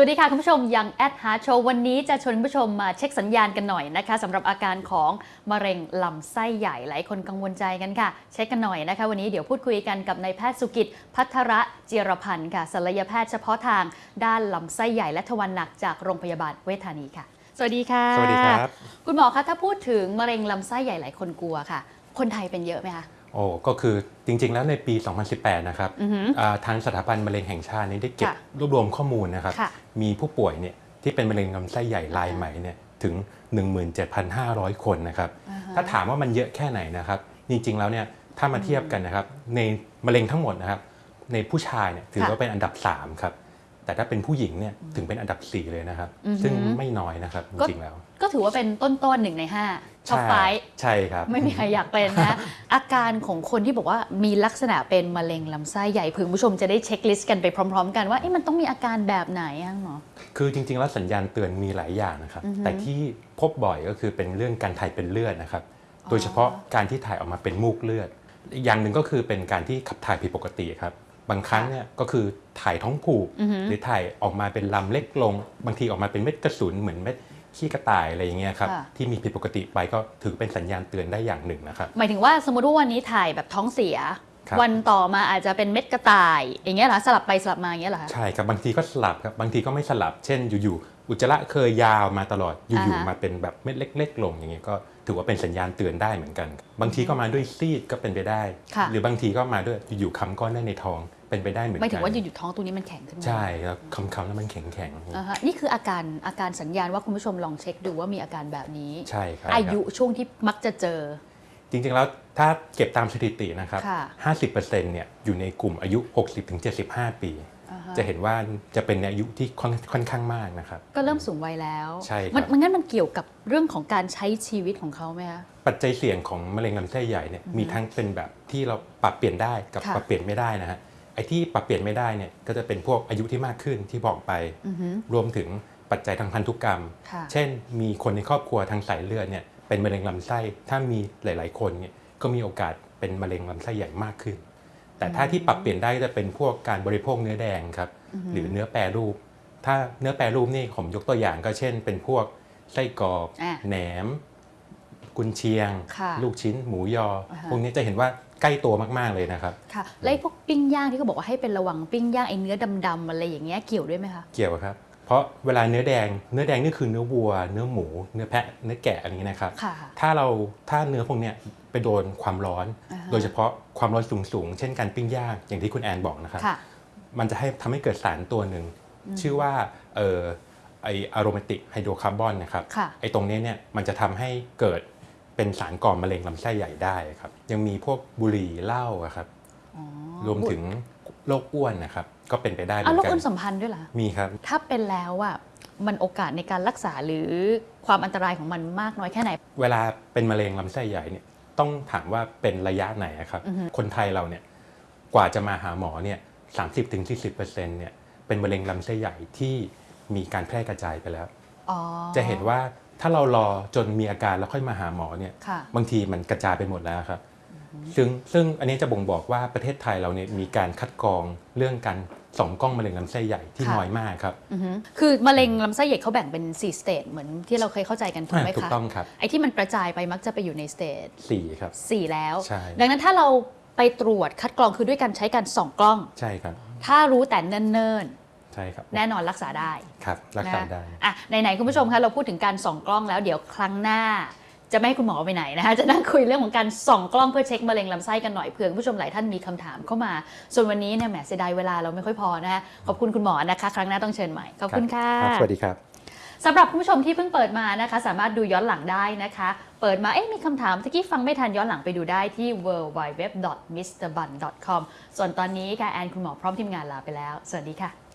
สวัสดีค่ะคุณผู้ชมยังแอดฮาร์โชว์วันนี้จะชวนคุณผู้ชมมาเช็คสัญญาณกันหน่อยนะคะสำหรับอาการของมะเร็งลำไส้ใหญ่หลายคนกังวลใจกันค่ะ เช็คกันหน่อยนะคะ วันนี้เดี๋ยวพูดคุยกันกับนายแพทย์สุกิจ พัทระเจียรพันธ์ค่ะศัลยแพทย์เฉพาะทางด้านลำไส้ใหญ่และทวารหนักจากโรงพยาบาลเวชธานีค่ะ สวัสดีค่ะ สวัสดีครับ คุณหมอคะถ้าพูดถึงมะเร็งลำไส้ใหญ่หลายคนกลัวค่ะ คนไทยเป็นเยอะไหมคะ โอ้ก็คือจริงๆ แล้วในปี 2018 นะครับอือหืออ่าทางสถาบันมะเร็งแห่งชาตินี้ได้เก็บค่ะรวบรวมข้อมูลนะครับค่ะมีผู้ป่วยเนี่ยที่เป็นมะเร็งลำไส้ใหญ่รายใหม่เนี่ยถึง 17,500 คนนะครับอ่าฮะถ้าถามว่ามันเยอะแค่ไหนนะครับ จริงๆ แล้วเนี่ยถ้ามาเทียบกันนะครับในมะเร็งทั้งหมดนะครับ ในผู้ชายเนี่ยถือว่าเป็นอันดับ 3 ครับ แต่ถ้าเป็นผู้หญิงเนี่ยถึงเป็นอันดับ 4 เลยนะครับ อือหือซึ่งไม่น้อยนะครับจก็ริงๆแล้ว ก็ถือว่าเป็นต้นๆหนึ่งในห้าท็อปใช่ไฟใช่ครับ ไม่มีใครอยากเป็นนะ อาการของคนที่บอกว่ามีลักษณะเป็นมะเร็งลำไส้ใหญ่เพื่อคุณผู้ชมจะได้เช็คลิสต์กันไปพร้อม ๆ กันว่าเอ๊ะมันต้องมีอาการแบบไหนอะหมอ คือจริงๆแล้วสัญญาณเตือนมีหลายอย่างนะครับ อือฮึแต่ที่พบบ่อยก็คือเป็นเรื่องการถ่ายเป็นเลือดนะครับ โดยเฉพาะการที่ถ่ายออกมาเป็นมูกเลือดอีกอย่างหนึ่งก็คือเป็นการที่ขับถ่ายผิดปกติครับ บางครั้งเนี่ยก็คือถ่ายท้องผูกอือฮึหรือถ่ายออกมาเป็นลำเล็กลง บางทีออกมาเป็นเม็ดกระสุนเหมือนเม็ดขี้กระต่ายอะไรอย่างเงี้ยครับค่ะที่มีผิดปกติไปก็ถือเป็นสัญญาณเตือนได้อย่างหนึ่งนะครับหมายถึงว่าสมมติว่าวันนี้ถ่ายแบบท้องเสียครับวันต่อมาอาจจะเป็นเม็ดกระต่าย อย่างเงี้ยเหรอสลับไปสลับมาอย่างเงี้ยเหรอคะใช่ครับบางทีก็สลับครับบางทีก็ไม่สลับเช่นอยู่ๆอุจจาระเคยยาวมาตลอดอยู่อ่าฮะๆมาเป็นแบบเม็ดเล็ก ๆ ลงอย่างเงี้ยก็ถือว่าเป็นสัญญาณเตือนได้เหมือนกัน บางทีก็มาด้วยซีดก็เป็นไปได้ค่ะหรือบางทีก็มาด้วยอยู่ๆคำก้อนได้ในท้อง เป็นไปได้เหมือนหกัมายถึงว่าอยู่ๆท้องตรงนี้มันแข็งขึ้นมาใช่แล้วคำๆแล้วมันแข็งอ่าฮะนี่คืออาการอาการสัญญาณว่าคุณผู้ชมลองเช็คดูว่ามีอาการแบบนี้ๆใช่ครับอายุช่วงที่มักจะเจอ จริงๆแล้วถ้าเก็บตามสถิตินะครับค่ะ50%เนี่ยอยู่ในกลุ่มอายุ 60-75 ปีอ่าฮะจะเห็นว่าจะเป็นในอายุที่ค่อนค่อนข้างมากนะครับ ก็เริ่มสูงวัยแล้วใช่ครับมันมันงั้นมันเกี่ยวกับเรื่องของการใช้ชีวิตของเขาไหมคะปัจจัยเสี่ยงของมะเร็งลำไส้ใหญ่เนี่ยมีทั้งเป็นแบบที่เราปรับเปลี่ยนได้กับค่ะปรับเปลี่ยนไม่ได้นะฮะไอ้ที่ปรับเปลี่ยนไม่ได้เนี่ยก็จะเป็นพวกอายุที่มากขึ้นที่บอกไปอือฮึรวมถึงปัจจัยทางพันธุกรรมค่ะเช่น มีคนในครอบครัวทางสายเลือดเนี่ยเป็นมะเร็งลำไส้ ถ้ามีหลาย ๆ คนเนี่ยก็มีโอกาสเป็นมะเร็งลำไส้ใหญ่มากขึ้น แต่ถ้าที่ปรับเปลี่ยนได้จะเป็นพวกการบริโภคเนื้อแดงครับหรือเนื้อแปรรูป ถ้าเนื้อแปรรูปนี่ผมยกตัวอย่างก็เช่น เป็นพวกไส้กรอกอะแหนม กุนเชียงค่ะลูกชิ้น หมูยออ่าฮะพวกนี้จะเห็นว่า ใกล้ตัวมากๆเลยนะครับ ค่ะแล้วไอ้พวกปิ้งย่างที่เขาบอกว่าให้เป็นระวังปิ้งย่างไอ้เนื้อดำๆอะไรอย่างเงี้ยเกี่ยวด้วยไหมคะเกี่ยวครับ เพราะเวลาเนื้อแดง เนื้อแดงนี่คือเนื้อวัว เนื้อหมู เนื้อแพะ เนื้อแกะอะไรอย่างนี้นะครับ ค่ะ ถ้าเราถ้าเนื้อพวกเนี้ยไปโดนความร้อน อ่าฮะ โดยเฉพาะความร้อนสูงๆ เช่นการปิ้งย่างอย่างที่คุณแอนบอกนะครับ ค่ะ มันจะให้ทำให้เกิดสารตัวหนึ่งชื่อว่าเออไออะโรมาติกไฮโดรคาร์บอนนะครับค่ะ ไอตรงนี้เนี่ยมันจะทำให้เกิด เป็นสารก่อมะเร็งลำไส้ใหญ่ได้ครับ ยังมีพวกบุหรี่เหล้าอะครับอ๋อรวมถึงโรคอ้วนนะครับ ก็เป็นไปได้เหมืเอาอนแล้วกัคนนสัมพันธ์ด้วยเหรอมีครับ ถ้าเป็นแล้วอะมันโอกาสในการรักษาหรือความอันตรายของมันมากน้อยแค่ไหน เวลาเป็นมะเร็งลำไส้ใหญ่เนี่ยต้องถามว่าเป็นระยะไหนอะครับอือฮึคนไทยเราเนี่ยกว่าจะมาหาหมอเนี่ยสามสิบถึงสี่สิบเปอร์เซ็นต์เนี่ยเป็นมะเร็งลำไส้ใหญ่ที่มีการแพร่กระจายไปแล้วอ๋อจะเห็นว่า ถ้าเรารอจนมีอาการแล้วค่อยมาหาหมอเนี่ยค่ะบางทีมันกระจายไปหมดแล้วครับ ซึ่งซึ่งอันนี้จะบ่งบอกว่าประเทศไทยเราเนี่ยมีการคัดกรองเรื่องการส่องกล้องมะเร็งลำไส้ใหญ่ที่ค่ะน้อยมากครับอือฮึคือมะเร็งลำไส้ใหญ่เขาแบ่งเป็น 4 stage เหมือนที่เราเคยเข้าใจกันถูกไหมคะ ถูกต้องครับ ไอ้ที่มันกระจายไปมักจะไปอยู่ใน stage สี่ครับ 4 แล้วใช่ดังนั้นถ้าเราไปตรวจคัดกรองคือด้วยการใช้การส่องกล้อง ใช่ครับ ถ้ารู้แต่เนิ่นใช่ครับๆแน่นอนรักษาได้ครับรักษาได้นะอะไหนๆคุณผู้ชมคะเราพูดถึงการส่องกล้องแล้วเดี๋ยวครั้งหน้าจะไม่ให้คุณหมอไปไหนนะคะจะนั่งคุยเรื่องของการส่องกล้องเพื่อเช็คมะเร็งลำไส้กันหน่อยเผื่อคุณผู้ชมหลายท่านมีคำถามเข้ามา ส่วนวันนี้เนี่ยแหมเสียดายเวลาเราไม่ค่อยพอนะคะขอบคุณคุณหมอนะคะ ครั้งหน้าต้องเชิญใหม่ขอบคุณค่ะรับสวัสดีครับสำหรับคุณผู้ชมที่เพิ่งเปิดมานะคะ สามารถดูย้อนหลังได้นะคะ เปิดมาเอ๊ะมีคำถามตะกี้ฟังไม่ทันย้อนหลังไปดูได้ที่ w w w m r b u n c o m ส่วนตอนนี้ค่ะแอนคุณหมอพร้อมทีมงานลาไปแล้ว สวัสดีค่ะ